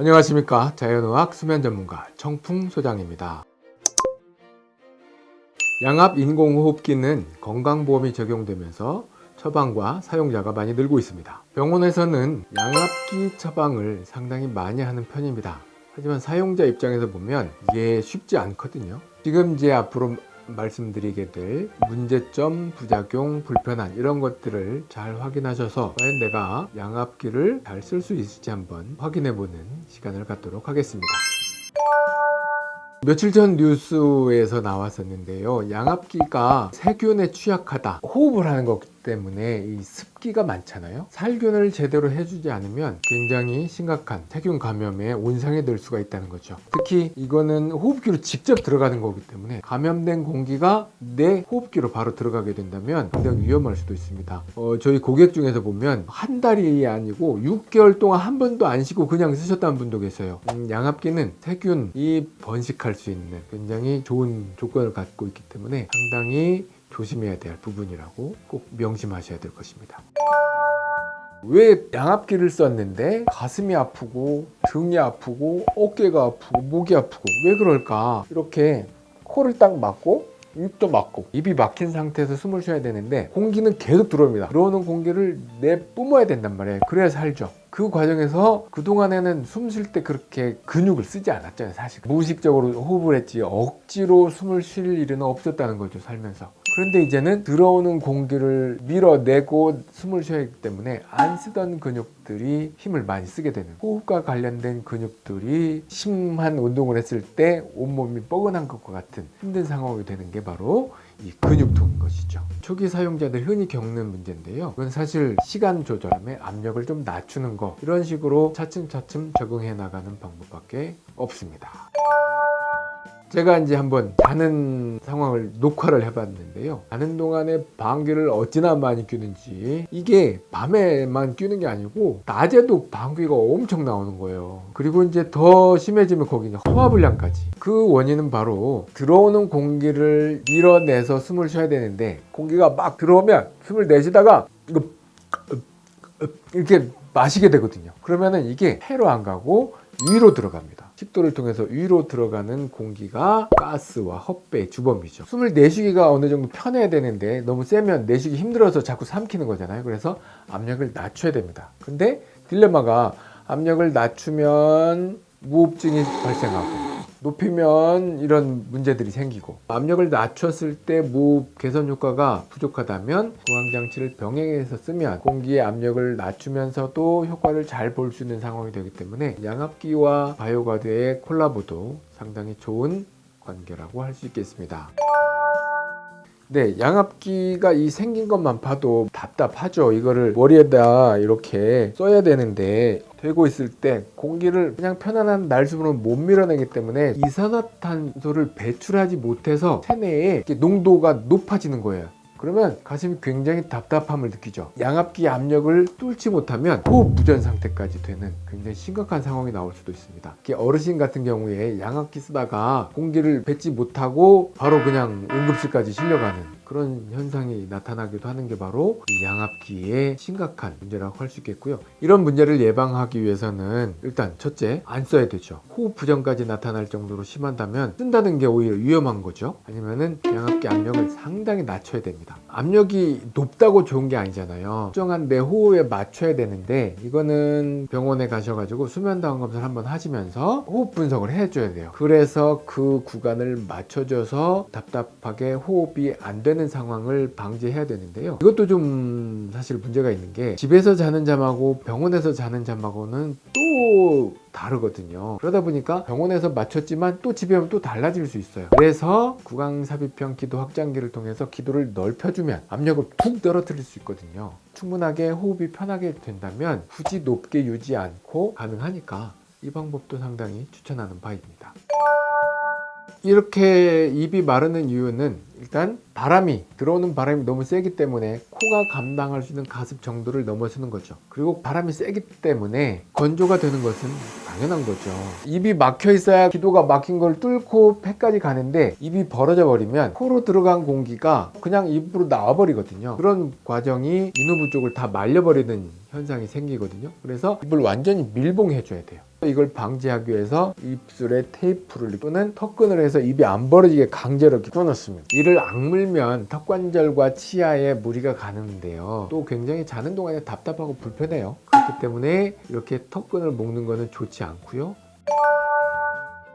안녕하십니까. 자연의학 수면 전문가 청풍 소장입니다. 양압 인공호흡기는 건강보험이 적용되면서 처방과 사용자가 많이 늘고 있습니다. 병원에서는 양압기 처방을 상당히 많이 하는 편입니다. 하지만 사용자 입장에서 보면 이게 쉽지 않거든요. 지금 이제 앞으로 말씀드리게 될 문제점, 부작용, 불편한 이런 것들을 잘 확인하셔서 과연 내가 양압기를 잘 쓸 수 있을지 한번 확인해 보는 시간을 갖도록 하겠습니다. 며칠 전 뉴스에서 나왔었는데요. 양압기가 세균에 취약하다. 호흡을 하는 것 때문에 이 습기가 많잖아요. 살균을 제대로 해주지 않으면 굉장히 심각한 세균 감염에 온상이 될 수가 있다는 거죠. 특히 이거는 호흡기로 직접 들어가는 거기 때문에 감염된 공기가 내 호흡기로 바로 들어가게 된다면 굉장히 위험할 수도 있습니다. 어, 저희 고객 중에서 보면 한 달이 아니고 6개월 동안 한 번도 안 쉬고 그냥 쓰셨다는 분도 계세요. 음, 양압기는 세균이 번식할 수 있는 굉장히 좋은 조건을 갖고 있기 때문에 상당히 조심해야 될 부분이라고 꼭 명심하셔야 될 것입니다. 왜 양압기를 썼는데 가슴이 아프고 등이 아프고 어깨가 아프고 목이 아프고 왜 그럴까? 이렇게 코를 딱 막고 입도 막고 입이 막힌 상태에서 숨을 쉬어야 되는데 공기는 계속 들어옵니다. 들어오는 공기를 내뿜어야 된단 말이에요. 그래야 살죠. 그 과정에서 그동안에는 숨 쉴 때 그렇게 근육을 쓰지 않았잖아요 사실. 무의식적으로 호흡을 했지 억지로 숨을 쉴 일은 없었다는 거죠 살면서 그런데 이제는 들어오는 공기를 밀어내고 숨을 쉬어야 하기 때문에 안 쓰던 근육들이 힘을 많이 쓰게 되는 호흡과 관련된 근육들이 심한 운동을 했을 때 온몸이 뻐근한 것과 같은 힘든 상황이 되는 게 바로 이 근육통인 것이죠. 초기 사용자들 흔히 겪는 문제인데요. 이건 사실 시간 조절함에 압력을 좀 낮추는 거 이런 식으로 차츰차츰 적응해 나가는 방법밖에 없습니다 제가 이제 한번 자는 상황을 녹화를 해봤는데요. 자는 동안에 방귀를 어찌나 많이 뀌는지. 이게 밤에만 뀌는 게 아니고 낮에도 방귀가 엄청 나오는 거예요. 그리고 이제 더 심해지면 거기는 허화불량까지. 그 원인은 바로 들어오는 공기를 밀어내서 숨을 쉬어야 되는데 공기가 막 들어오면 숨을 내쉬다가 이거 이렇게 마시게 되거든요. 그러면은 이게 폐로 안 가고 위로 들어갑니다. 식도를 통해서 위로 들어가는 공기가 가스와 헛배의 주범이죠. 숨을 내쉬기가 어느 정도 편해야 되는데 너무 세면 내쉬기 힘들어서 자꾸 삼키는 거잖아요. 그래서 압력을 낮춰야 됩니다. 근데 딜레마가 압력을 낮추면 무호흡증이 발생하고 높이면 이런 문제들이 생기고 압력을 낮췄을 때 무호흡 개선 효과가 부족하다면 구강장치를 병행해서 쓰면 공기의 압력을 낮추면서도 효과를 잘 볼 수 있는 상황이 되기 때문에 양압기와 바이오가드의 콜라보도 상당히 좋은 관계라고 할 수 있겠습니다. 네 양압기가 이 생긴 것만 봐도 답답하죠. 이거를 머리에다 이렇게 써야 되는데 되고 있을 때 공기를 그냥 편안한 날숨으로 못 밀어내기 때문에 이산화탄소를 배출하지 못해서 체내에 농도가 높아지는 거예요. 그러면 가슴이 굉장히 답답함을 느끼죠. 양압기 압력을 뚫지 못하면 호흡 부전 상태까지 되는 굉장히 심각한 상황이 나올 수도 있습니다. 어르신 같은 경우에 양압기 쓰다가 공기를 뱉지 못하고 바로 그냥 응급실까지 실려가는 그런 현상이 나타나기도 하는 게 바로 양압기의 심각한 문제라고 할 수 있겠고요. 이런 문제를 예방하기 위해서는 일단 첫째 안 써야 되죠. 호흡 부전까지 나타날 정도로 심한다면 쓴다는 게 오히려 위험한 거죠. 아니면은 양압기 압력을 상당히 낮춰야 됩니다. 압력이 높다고 좋은 게 아니잖아요. 특정한 내 호흡에 맞춰야 되는데 이거는 병원에 가셔가지고 수면다운 검사를 한번 하시면서 호흡 분석을 해줘야 돼요. 그래서 그 구간을 맞춰줘서 답답하게 호흡이 안 되는 되는 상황을 방지해야 되는데요. 이것도 좀 사실 문제가 있는 게 집에서 자는 잠하고 병원에서 자는 잠하고는 또 다르거든요. 그러다 보니까 병원에서 맞췄지만 또 집에 오면 또 달라질 수 있어요. 그래서 구강삽입형 기도 확장기를 통해서 기도를 넓혀주면 압력을 푹 떨어뜨릴 수 있거든요. 충분하게 호흡이 편하게 된다면 굳이 높게 유지 않고 가능하니까 이 방법도 상당히 추천하는 바입니다 이렇게 입이 마르는 이유는 일단 바람이 들어오는 바람이 너무 세기 때문에 코가 감당할 수 있는 가습 정도를 넘어서는 거죠. 그리고 바람이 세기 때문에 건조가 되는 것은 당연한 거죠. 입이 막혀 있어야 기도가 막힌 걸 뚫고 폐까지 가는데 입이 벌어져 버리면 코로 들어간 공기가 그냥 입으로 나와 버리거든요. 그런 과정이 인후부 쪽을 다 말려 버리는 현상이 생기거든요. 그래서 입을 완전히 밀봉해 줘야 돼요. 이걸 방지하기 위해서 입술에 테이프를 또는 턱끈을 해서 입이 안 벌어지게 강제로 끊었습니다. 이를 악물면 턱관절과 치아에 무리가 가는데요. 또 굉장히 자는 동안에 답답하고 불편해요. 그렇기 때문에 이렇게 턱끈을 묶는 거는 좋지 않고요.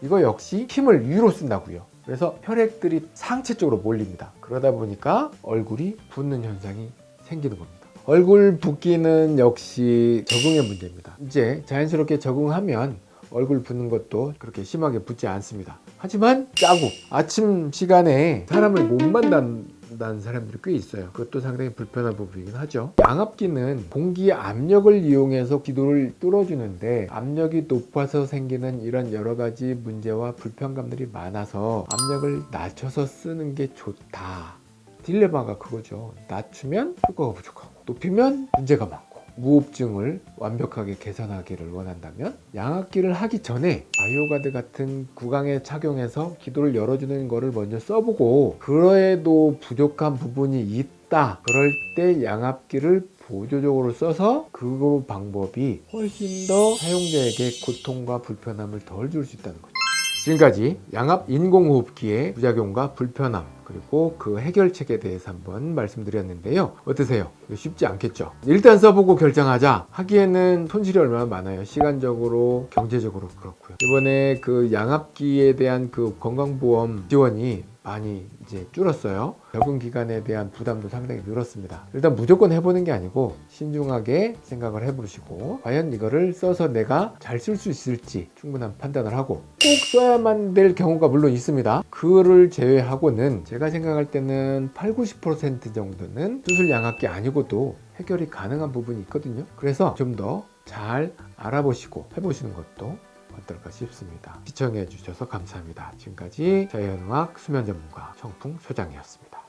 이거 역시 힘을 위로 쓴다고요. 그래서 혈액들이 상체 쪽으로 몰립니다. 그러다 보니까 얼굴이 붓는 현상이 생기는 겁니다. 얼굴 붓기는 역시 적응의 문제입니다. 이제 자연스럽게 적응하면 얼굴 붓는 것도 그렇게 심하게 붓지 않습니다. 하지만 자국, 아침 시간에 사람을 못 만난 다는 사람들이 꽤 있어요. 그것도 상당히 불편한 부분이긴 하죠. 양압기는 공기 압력을 이용해서 기도를 뚫어주는데 압력이 높아서 생기는 이런 여러 가지 문제와 불편감들이 많아서 압력을 낮춰서 쓰는 게 좋다. 딜레마가 그거죠. 낮추면 효과가 부족하고 높이면 문제가 많고 무호흡증을 완벽하게 개선하기를 원한다면 양압기를 하기 전에 바이오가드 같은 구강에 착용해서 기도를 열어주는 거를 먼저 써보고 그래도 부족한 부분이 있다 그럴 때 양압기를 보조적으로 써서 그 방법이 훨씬 더 사용자에게 고통과 불편함을 덜 줄 수 있다는 거죠 지금까지 양압 인공호흡기의 부작용과 불편함 그리고 그 해결책에 대해서 한번 말씀드렸는데요 어떠세요? 쉽지 않겠죠? 일단 써보고 결정하자 하기에는 손실이 얼마나 많아요 시간적으로 경제적으로 그렇고요 이번에 그 양압기에 대한 그 건강보험 지원이 많이 이제 줄었어요. 적응 기간에 대한 부담도 상당히 늘었습니다. 일단 무조건 해보는 게 아니고 신중하게 생각을 해보시고 과연 이거를 써서 내가 잘 쓸 수 있을지 충분한 판단을 하고 꼭 써야만 될 경우가 물론 있습니다. 그를 제외하고는 제가 생각할 때는 8, 90% 정도는 수술 양압기 아니고도 해결이 가능한 부분이 있거든요. 그래서 좀 더 잘 알아보시고 해보시는 것도 어떨까 싶습니다. 시청해 주셔서 감사합니다. 지금까지 자연의학 수면 전문가 청풍 소장이었습니다.